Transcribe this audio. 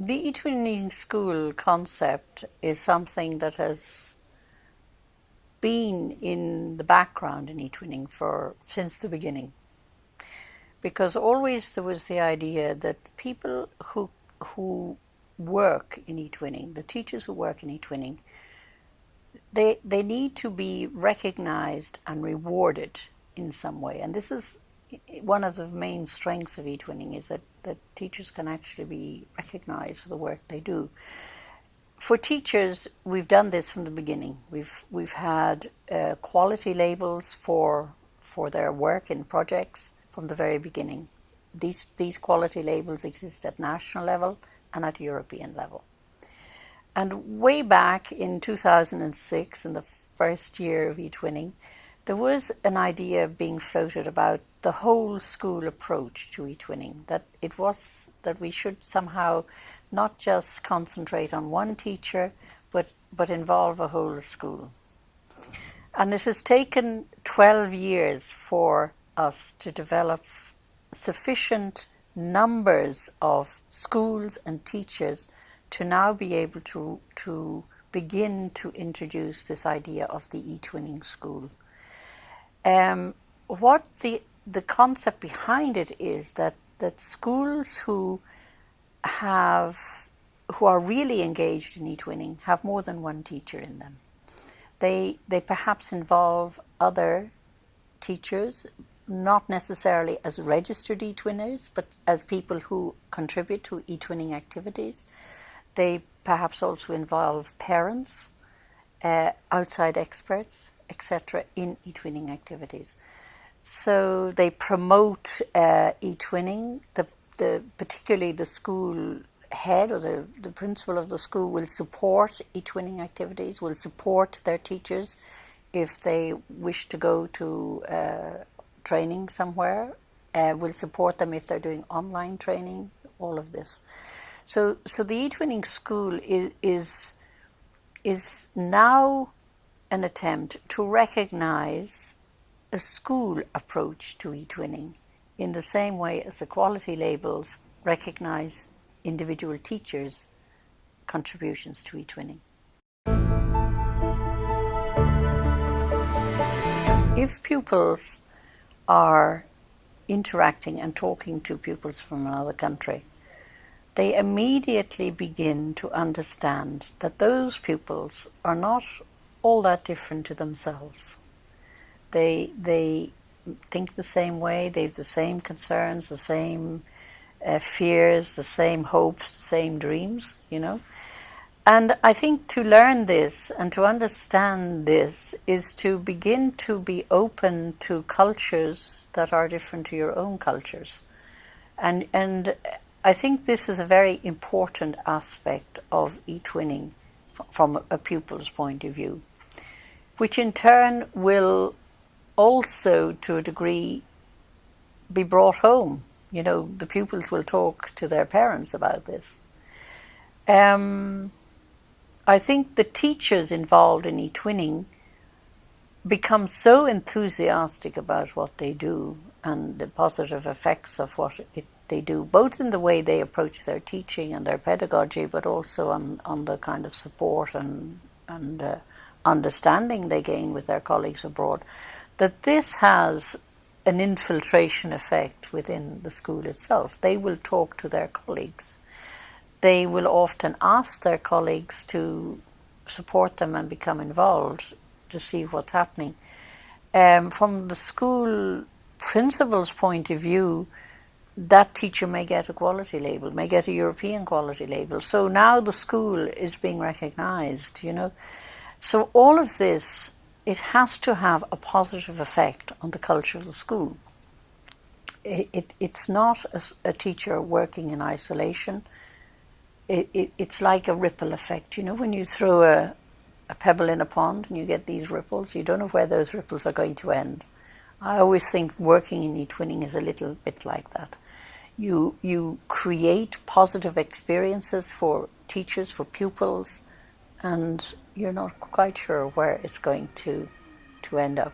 The eTwinning school concept is something that has been in the background in eTwinning for since the beginning. Because always there was the idea that people who who work in eTwinning, the teachers who work in eTwinning, they they need to be recognized and rewarded in some way. And this is one of the main strengths of eTwinning is that, that teachers can actually be recognized for the work they do for teachers, we've done this from the beginning. We've we've had uh, quality labels for for their work in projects from the very beginning. These these quality labels exist at national level and at European level. And way back in 2006, in the first year of eTwinning, there was an idea being floated about the whole school approach to eTwinning. That it was that we should somehow not just concentrate on one teacher, but, but involve a whole school. And it has taken 12 years for us to develop sufficient numbers of schools and teachers to now be able to, to begin to introduce this idea of the e-twinning school. Um, what the, the concept behind it is that, that schools who have who are really engaged in e-twinning have more than one teacher in them. They they perhaps involve other teachers, not necessarily as registered e-twinners, but as people who contribute to e-twinning activities. They perhaps also involve parents, uh, outside experts, etc., in e-twinning activities. So they promote uh, e-twinning. The the particularly the school head or the, the principal of the school will support e-twinning activities, will support their teachers if they wish to go to uh, training somewhere, uh, will support them if they're doing online training, all of this. So, so the e-twinning school is, is, is now an attempt to recognize a school approach to e-twinning in the same way as the quality labels recognize individual teachers' contributions to e-twinning. If pupils are interacting and talking to pupils from another country, they immediately begin to understand that those pupils are not all that different to themselves. They, they think the same way, they have the same concerns, the same uh, fears, the same hopes, the same dreams, you know. And I think to learn this and to understand this is to begin to be open to cultures that are different to your own cultures. And, and I think this is a very important aspect of e-twinning from a pupil's point of view, which in turn will also, to a degree, be brought home. You know, the pupils will talk to their parents about this. Um, I think the teachers involved in e-twinning become so enthusiastic about what they do and the positive effects of what it, they do, both in the way they approach their teaching and their pedagogy, but also on, on the kind of support and, and uh, understanding they gain with their colleagues abroad that this has an infiltration effect within the school itself. They will talk to their colleagues. They will often ask their colleagues to support them and become involved to see what's happening. Um, from the school principal's point of view, that teacher may get a quality label, may get a European quality label. So now the school is being recognized, you know. So all of this it has to have a positive effect on the culture of the school. It, it, it's not a, a, teacher working in isolation. It, it's like a ripple effect. You know, when you throw a, a pebble in a pond and you get these ripples, you don't know where those ripples are going to end. I always think working in e-twinning is a little bit like that. You, you create positive experiences for teachers, for pupils, and you're not quite sure where it's going to, to end up.